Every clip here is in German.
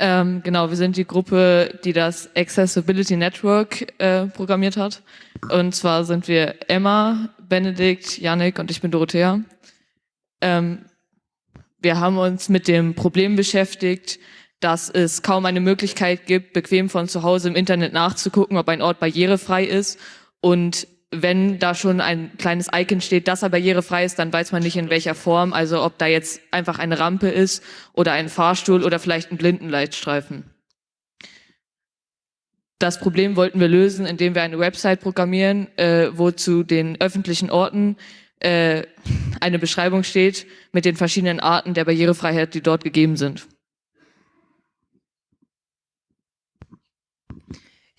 Ähm, genau, wir sind die Gruppe, die das Accessibility Network äh, programmiert hat. Und zwar sind wir Emma, Benedikt, Yannick und ich bin Dorothea. Ähm, wir haben uns mit dem Problem beschäftigt, dass es kaum eine Möglichkeit gibt, bequem von zu Hause im Internet nachzugucken, ob ein Ort barrierefrei ist. Und wenn da schon ein kleines Icon steht, dass er barrierefrei ist, dann weiß man nicht in welcher Form, also ob da jetzt einfach eine Rampe ist oder ein Fahrstuhl oder vielleicht ein Blindenleitstreifen. Das Problem wollten wir lösen, indem wir eine Website programmieren, äh, wo zu den öffentlichen Orten äh, eine Beschreibung steht mit den verschiedenen Arten der Barrierefreiheit, die dort gegeben sind.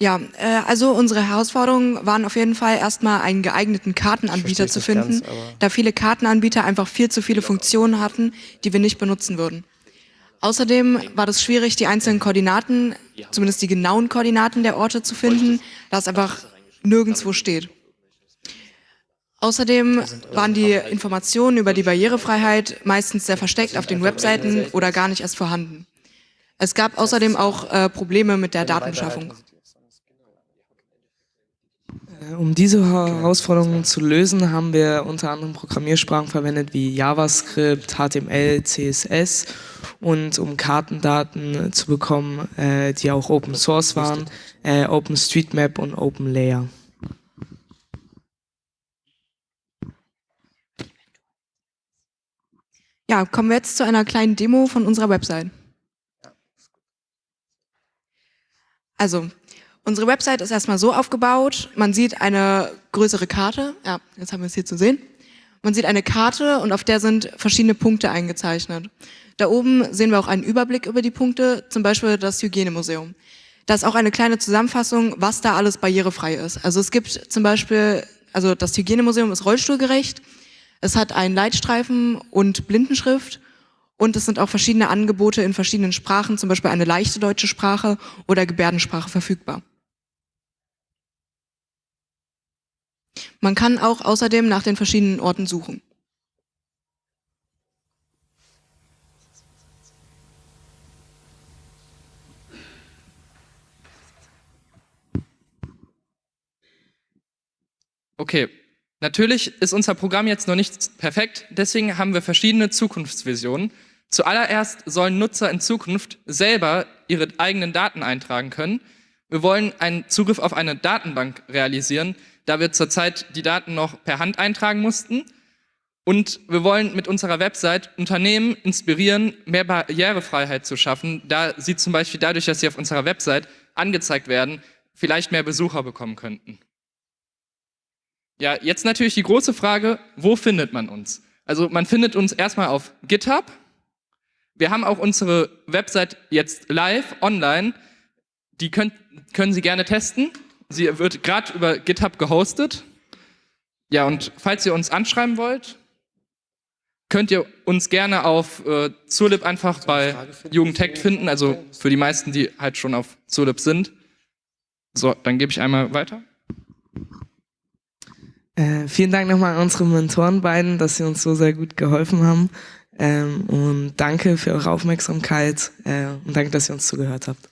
Ja, äh, also unsere Herausforderungen waren auf jeden Fall erstmal einen geeigneten Kartenanbieter zu finden, ganz, da viele Kartenanbieter einfach viel zu viele Funktionen hatten, die wir nicht benutzen würden. Außerdem war es schwierig, die einzelnen Koordinaten, zumindest die genauen Koordinaten der Orte zu finden, da es einfach nirgendwo steht. Außerdem waren die Informationen über die Barrierefreiheit meistens sehr versteckt auf den Webseiten oder gar nicht erst vorhanden. Es gab außerdem auch äh, Probleme mit der Datenbeschaffung. Äh, um diese Herausforderungen zu lösen, haben wir unter anderem Programmiersprachen verwendet wie JavaScript, HTML, CSS und um Kartendaten zu bekommen, äh, die auch Open Source waren, äh, OpenStreetMap und OpenLayer. Ja, kommen wir jetzt zu einer kleinen Demo von unserer Website. Also, Unsere Website ist erstmal so aufgebaut, man sieht eine größere Karte, ja, jetzt haben wir es hier zu sehen. Man sieht eine Karte und auf der sind verschiedene Punkte eingezeichnet. Da oben sehen wir auch einen Überblick über die Punkte, zum Beispiel das Hygienemuseum. Da ist auch eine kleine Zusammenfassung, was da alles barrierefrei ist. Also es gibt zum Beispiel, also das Hygienemuseum ist rollstuhlgerecht, es hat einen Leitstreifen und Blindenschrift und es sind auch verschiedene Angebote in verschiedenen Sprachen, zum Beispiel eine leichte deutsche Sprache oder Gebärdensprache verfügbar. Man kann auch außerdem nach den verschiedenen Orten suchen. Okay, natürlich ist unser Programm jetzt noch nicht perfekt, deswegen haben wir verschiedene Zukunftsvisionen. Zuallererst sollen Nutzer in Zukunft selber ihre eigenen Daten eintragen können. Wir wollen einen Zugriff auf eine Datenbank realisieren, da wir zurzeit die Daten noch per Hand eintragen mussten. Und wir wollen mit unserer Website Unternehmen inspirieren, mehr Barrierefreiheit zu schaffen, da sie zum Beispiel dadurch, dass sie auf unserer Website angezeigt werden, vielleicht mehr Besucher bekommen könnten. Ja, jetzt natürlich die große Frage, wo findet man uns? Also man findet uns erstmal auf GitHub. Wir haben auch unsere Website jetzt live online. Die könnt, können Sie gerne testen. Sie wird gerade über GitHub gehostet. Ja, und falls ihr uns anschreiben wollt, könnt ihr uns gerne auf äh, Zulip einfach bei Jugendtech finden, also für die meisten, die halt schon auf Zulip sind. So, dann gebe ich einmal weiter. Äh, vielen Dank nochmal an unsere Mentoren beiden, dass sie uns so sehr gut geholfen haben. Ähm, und danke für eure Aufmerksamkeit äh, und danke, dass ihr uns zugehört habt.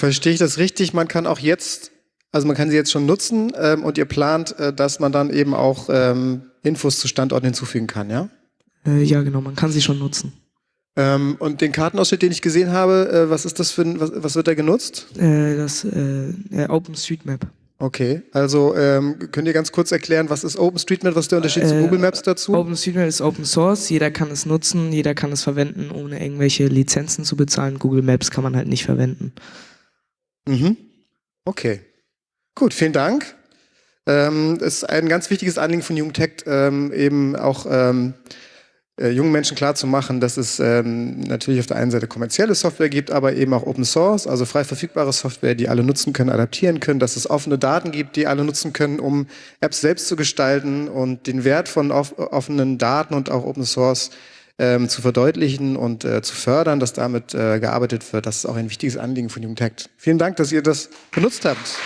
Verstehe ich das richtig? Man kann auch jetzt, also man kann sie jetzt schon nutzen ähm, und ihr plant, äh, dass man dann eben auch ähm, Infos zu Standorten hinzufügen kann, ja? Äh, ja, genau, man kann sie schon nutzen. Ähm, und den Kartenausschnitt, den ich gesehen habe, äh, was ist das für ein, was, was wird da genutzt? Äh, das äh, OpenStreetMap. Okay, also ähm, könnt ihr ganz kurz erklären, was ist OpenStreetMap, was ist der Unterschied zu Google Maps dazu? OpenStreetMap ist Open Source, jeder kann es nutzen, jeder kann es verwenden, ohne irgendwelche Lizenzen zu bezahlen. Google Maps kann man halt nicht verwenden. Mhm. Okay. Gut, vielen Dank. Ähm, es ist ein ganz wichtiges Anliegen von Jugendtech, ähm, eben auch ähm, äh, jungen Menschen klarzumachen, dass es ähm, natürlich auf der einen Seite kommerzielle Software gibt, aber eben auch Open Source, also frei verfügbare Software, die alle nutzen können, adaptieren können, dass es offene Daten gibt, die alle nutzen können, um Apps selbst zu gestalten und den Wert von off offenen Daten und auch Open Source ähm, zu verdeutlichen und äh, zu fördern, dass damit äh, gearbeitet wird. Das ist auch ein wichtiges Anliegen von Jugendhackt. Vielen Dank, dass ihr das benutzt habt.